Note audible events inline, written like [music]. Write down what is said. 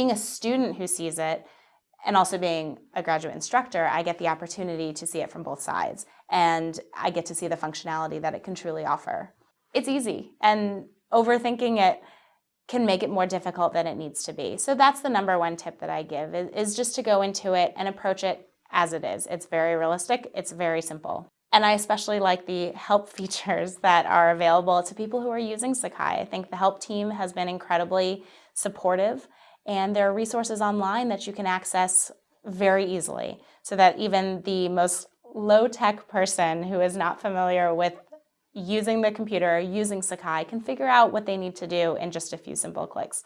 being a student who sees it and also being a graduate instructor, I get the opportunity to see it from both sides and I get to see the functionality that it can truly offer. It's easy and overthinking it can make it more difficult than it needs to be. So that's the number one tip that I give is, just to go into it and approach it as it is. It's very realistic, it's very simple. And I especially like the help [laughs] features that are available to people who are using Sakai. I think the help team has been incredibly supportive and there are resources online that you can access very easily so that even the most low-tech person who is not familiar with using the computer, using Sakai, can figure out what they need to do in just a few simple clicks.